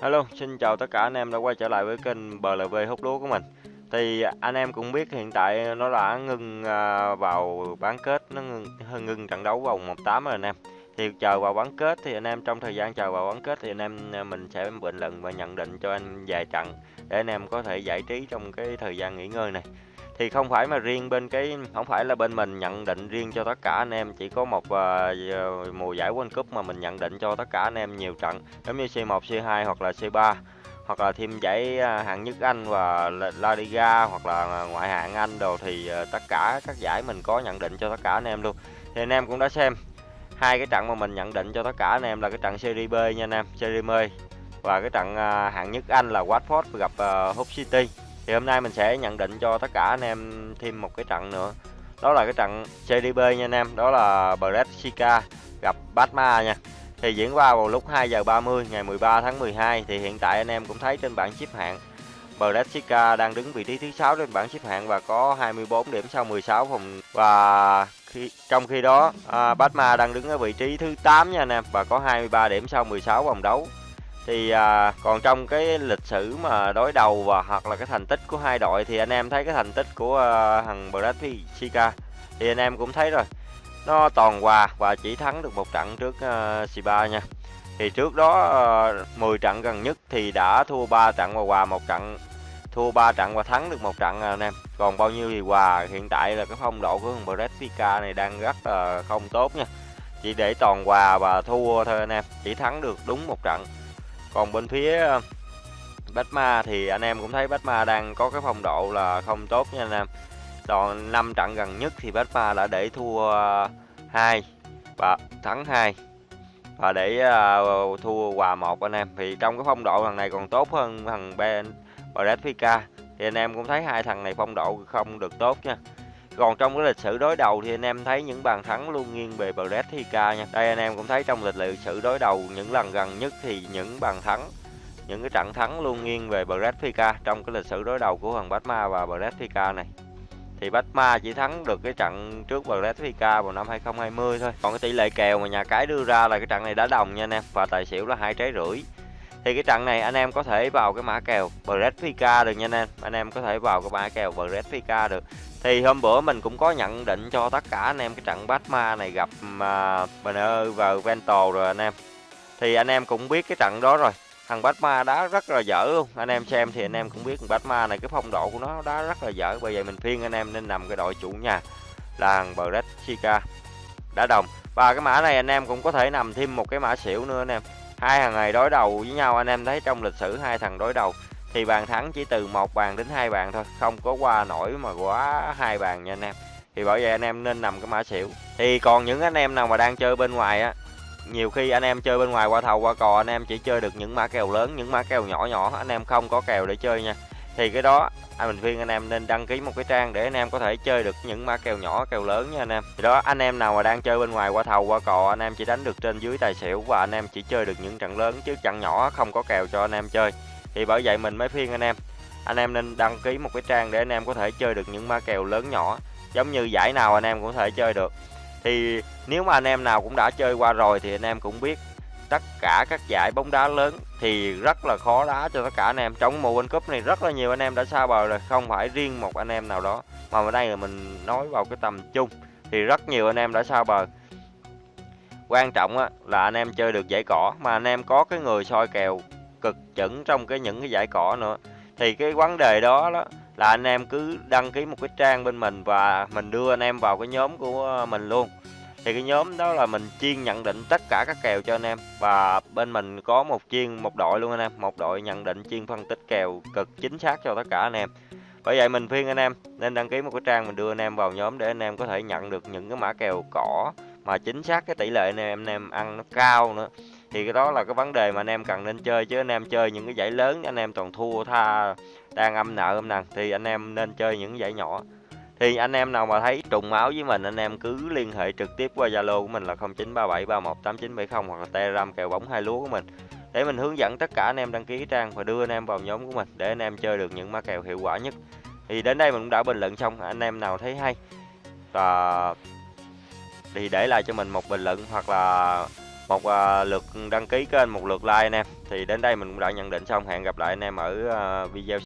Hello, xin chào tất cả anh em đã quay trở lại với kênh BLV hút lúa của mình. Thì anh em cũng biết hiện tại nó đã ngưng à, vào bán kết, nó ngưng, ngưng trận đấu vòng 18 rồi anh em. Thì chờ vào bán kết thì anh em trong thời gian chờ vào bán kết thì anh em à, mình sẽ bình luận và nhận định cho anh vài trận để anh em có thể giải trí trong cái thời gian nghỉ ngơi này thì không phải mà riêng bên cái không phải là bên mình nhận định riêng cho tất cả anh em chỉ có một uh, mùa giải World Cup mà mình nhận định cho tất cả anh em nhiều trận giống như C1, C2 hoặc là C3 hoặc là thêm giải ờ, hạng nhất Anh và La Liga hoặc là ờ, ngoại hạng Anh đồ thì tất cả các giải mình có nhận định cho tất cả anh em luôn. Thì anh em cũng đã xem hai cái trận mà mình nhận định cho tất cả anh em là cái trận Serie B nha anh em Serie B và cái trận hạng nhất Anh là Watford gặp Hull City thì hôm nay mình sẽ nhận định cho tất cả anh em thêm một cái trận nữa. Đó là cái trận CDB nha anh em đó là Brescia gặp Batma nha. Thì diễn ra vào lúc 2 giờ 30 ngày 13 tháng 12 thì hiện tại anh em cũng thấy trên bảng xếp hạng Brescia đang đứng vị trí thứ 6 trên bảng xếp hạng và có 24 điểm sau 16 vòng. Và khi trong khi đó à, Batma đang đứng ở vị trí thứ 8 nha anh em và có 23 điểm sau 16 vòng đấu thì à, còn trong cái lịch sử mà đối đầu và hoặc là cái thành tích của hai đội thì anh em thấy cái thành tích của à, thằng Brescia thì anh em cũng thấy rồi. Nó toàn hòa và chỉ thắng được một trận trước à, uh, Siba nha. Thì trước đó à, uh, 10 trận gần nhất thì đã thua 3 trận và hòa một trận thua 3 trận và thắng được một trận à, anh em. Còn bao nhiêu thì hòa hiện tại là cái phong độ của thằng Brescia này đang rất là không tốt nha. Chỉ để toàn hòa và thua thôi anh em chỉ thắng được đúng một trận còn bên phía ờ, Batma thì anh em cũng thấy Batma đang có cái phong độ là không tốt nha anh em. Đoạn 5 trận gần nhất thì Batma đã để thua ờ, hai và thắng hai và để uh, thua hòa một anh em. Thì trong cái phong độ thằng này còn tốt hơn thằng Ben Brescia thì anh em cũng thấy hai thằng này phong độ không được tốt nha còn trong cái lịch sử đối đầu thì anh em thấy những bàn thắng luôn nghiêng về Brescia nha. Đây anh em cũng thấy trong lịch sử đối đầu, những lần gần nhất thì những bàn thắng, những cái trận thắng luôn nghiêng về Brescia trong cái lịch sử đối đầu của thằng Batma và Brescia này. Thì Batma chỉ thắng được cái trận trước Brescia vào năm 2020 thôi. Còn cái tỷ lệ kèo mà nhà cái đưa ra là cái trận này đã đồng nha anh em, và tài xỉu là hai trái rưỡi. Thì cái trận này anh em có thể vào cái mã kèo Brescia được nha anh em. Anh em có thể vào cái mã kèo Brescia được. Thì hôm bữa mình cũng có nhận định cho tất cả anh em cái trận Batma này gặp à, uh, Banner và Vento rồi anh em. Thì anh em cũng biết cái trận đó rồi. Thằng Batma đá rất là dở luôn. Anh em xem thì anh em cũng biết thằng Batma này cái phong độ của nó đá rất là dở. Bởi vậy mình phiên anh em nên nằm cái đội chủ nhà là thằng Brescia đã đồng. Và cái mã này anh em cũng có thể nằm thêm một cái mã xỉu nữa anh em hai thằng này đối đầu với nhau, anh em thấy trong lịch sử hai thằng đối đầu thì bàn thắng chỉ từ một bàn đến hai bàn thôi, không có qua nổi mà quá hai bàn nha anh em. Thì bởi vậy anh em nên nằm cái mã xỉu. Thì còn những anh em nào mà đang chơi bên ngoài á, nhiều khi anh em chơi bên ngoài qua thầu qua cò, anh em chỉ chơi được những mã kèo lớn, những mã kèo nhỏ nhỏ, anh em không có kèo để chơi nha thì cái đó anh mình khuyên anh em nên đăng ký một cái trang để anh em có thể chơi được những mã kèo nhỏ kèo lớn nha anh em thì đó anh em nào mà đang chơi bên ngoài qua thầu qua cò anh em chỉ đánh được trên dưới tài xỉu và anh em chỉ chơi được những trận lớn chứ trận nhỏ không có kèo cho anh em chơi thì bởi vậy mình mới khuyên anh em anh em nên đăng ký một cái trang để anh em có thể chơi được những ma kèo lớn nhỏ giống như giải nào anh em cũng có thể chơi được thì nếu mà anh em nào cũng đã chơi qua rồi thì anh em cũng biết tất cả các giải bóng đá lớn thì rất là khó đá cho tất cả anh em. Trong mùa World Cup này rất là nhiều anh em đã xa bờ rồi không phải riêng một anh em nào đó mà ở đây là mình nói vào cái tầm chung thì rất nhiều anh em đã xa bờ. Quan trọng á, là anh em chơi được giải cỏ mà anh em có cái người soi kèo cực chuẩn trong cái những cái giải cỏ nữa. Thì cái vấn đề đó, đó là anh em cứ đăng ký một cái trang bên mình và mình đưa anh em vào cái nhóm của mình luôn thì cái nhóm đó là mình chuyên nhận định tất cả các kèo cho anh em. Và bên mình có một chuyên một đội luôn anh em. Một đội nhận định chuyên phân tích kèo cực chính xác cho tất cả anh em. Bởi vậy mình khuyên anh em nên đăng ký một cái trang mình đưa anh em vào nhóm để anh em có thể nhận được những cái mã kèo cỏ mà chính xác cái tỷ lệ anh em anh em ăn nó cao nữa. Thì cái đó là cái vấn đề mà anh em cần nên chơi, chứ anh em chơi những cái giải lớn anh em toàn thua, tha, đang âm nợ âm nặng thì anh em nên chơi những giải nhỏ thì anh em nào mà thấy trùng máu với mình anh em cứ liên hệ trực tiếp qua Zalo của mình là 0937318970 hoặc là Telegram kèo bóng hai lúa của mình. Để mình hướng dẫn tất cả anh em đăng ký trang và đưa anh em vào nhóm của mình để anh em chơi được những ma kèo hiệu quả nhất. Thì đến đây mình cũng đã bình luận xong anh em nào thấy hay và thì để lại cho mình một bình luận hoặc là một uh, lượt đăng ký kênh một lượt like anh em. Thì đến đây mình cũng đã nhận định xong hẹn gặp lại anh em ở uh, video